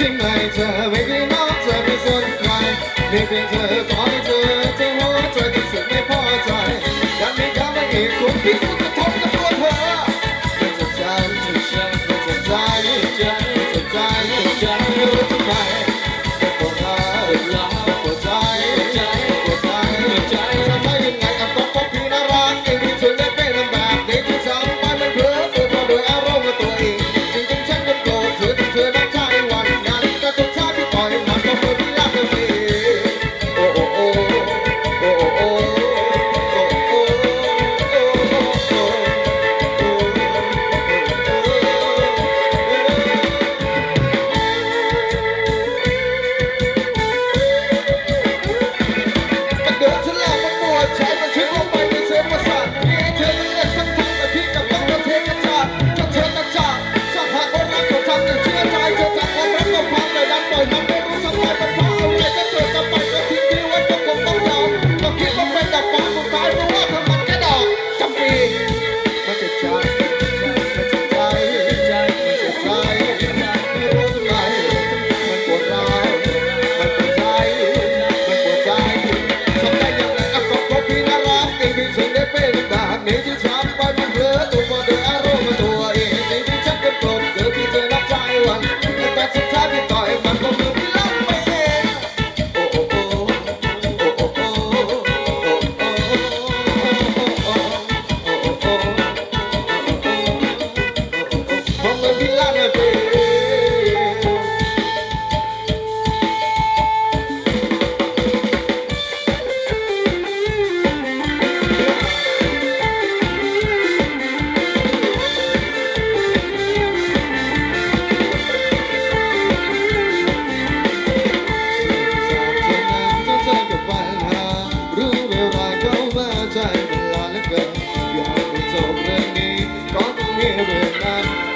Maybe not to be so kind. Maybe to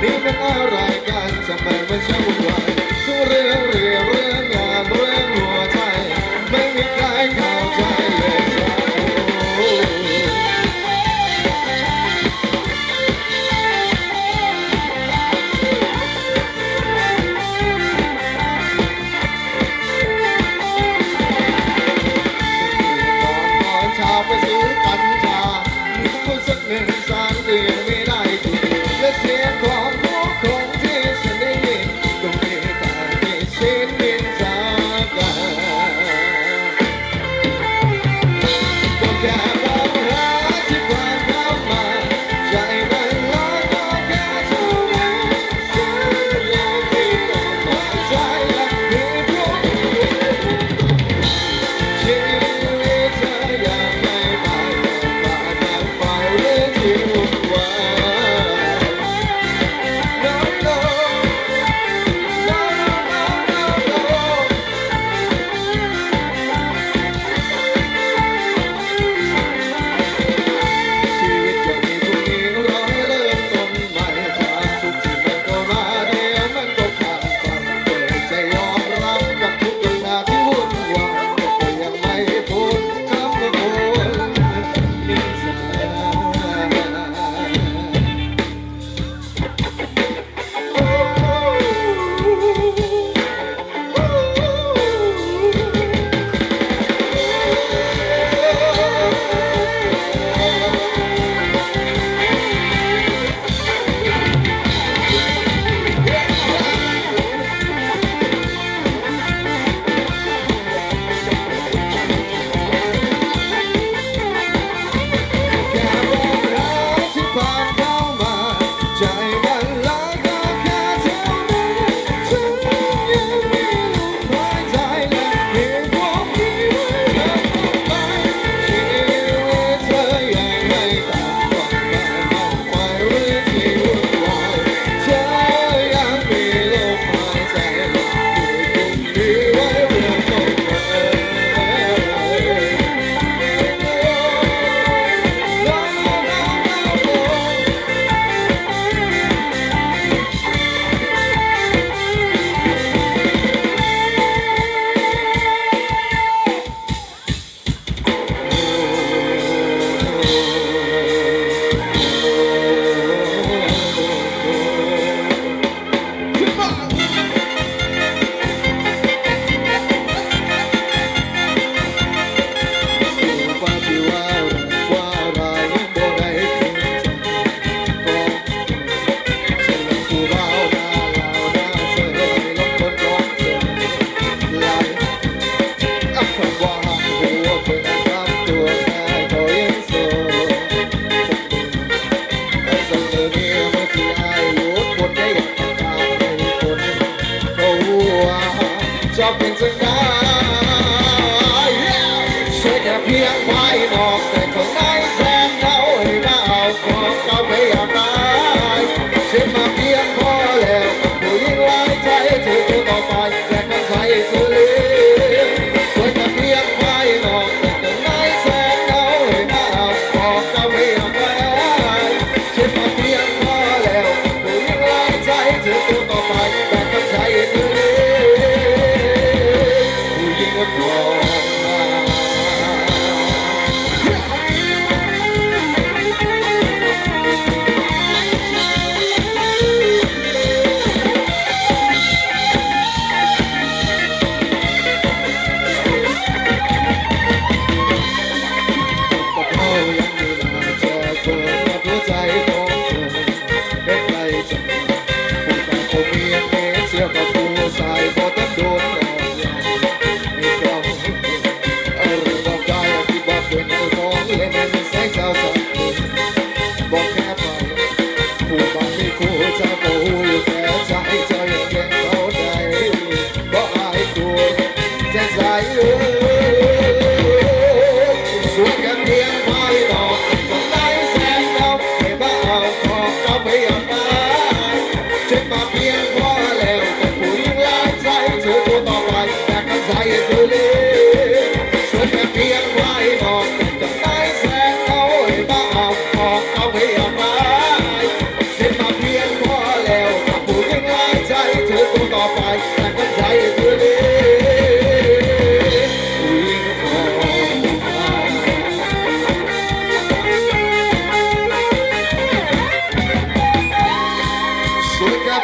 Make an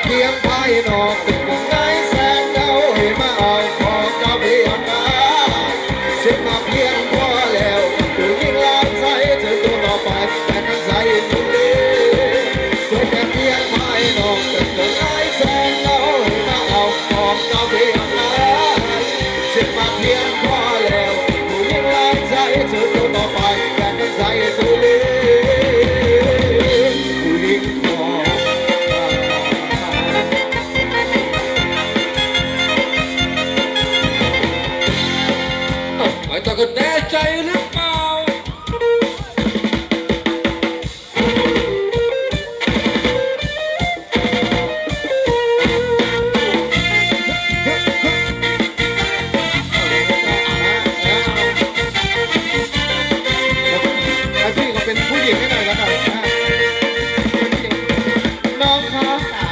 เลี้ยงไพ่นอกตึกนายแสนเจ้าให้มาเอาของเจ้าเลี้ยงมาสิมาเพียงพอแล้วถืยิงลามใส่เธอตัวต่อไปแต่กันใส่ทุกทีสุดแต่เพียงไพ่นอกตึกนายแสนเจ้าให้มาเอาของเจ้าเลี้ย เ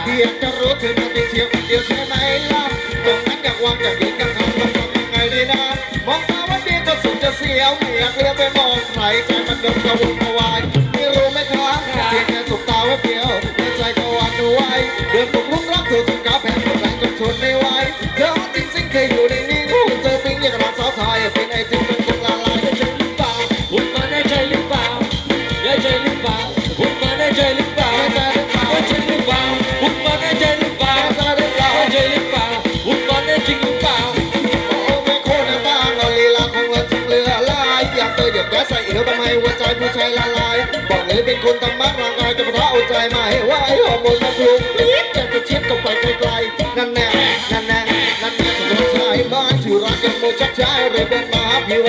ดียบจะรู้ถึงมันติดเชียวเดียวใช่ไหมล่ะ ดิมกะวนกะวายไม่รู้ไม่ทางแค่สบตาแวบเดียวในใจก็หวาดระวงเดินตกลุ่มรักเธอจนกลับ แกใส่เอวทำไมหัวใจผู้ชายละลายบอกเลยเป็นคนทำมานร่างกายแต่พระเอาใจไม่ไหว่าไอ้ฮอร์โมนมันถูกพีดอยากจะชิดก็ไปไกลๆนั่นแน่นั่นแน่นั่นแน่ที่สมชายบ้านที่รักกันโมชักชายเลยเป็นมาพี่ไว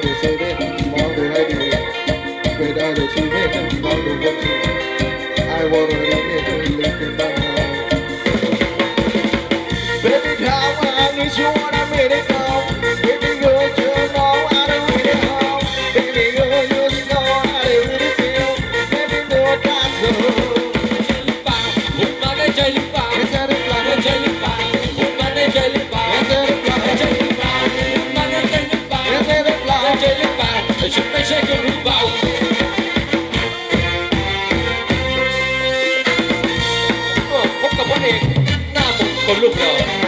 so, so, so. con lucro.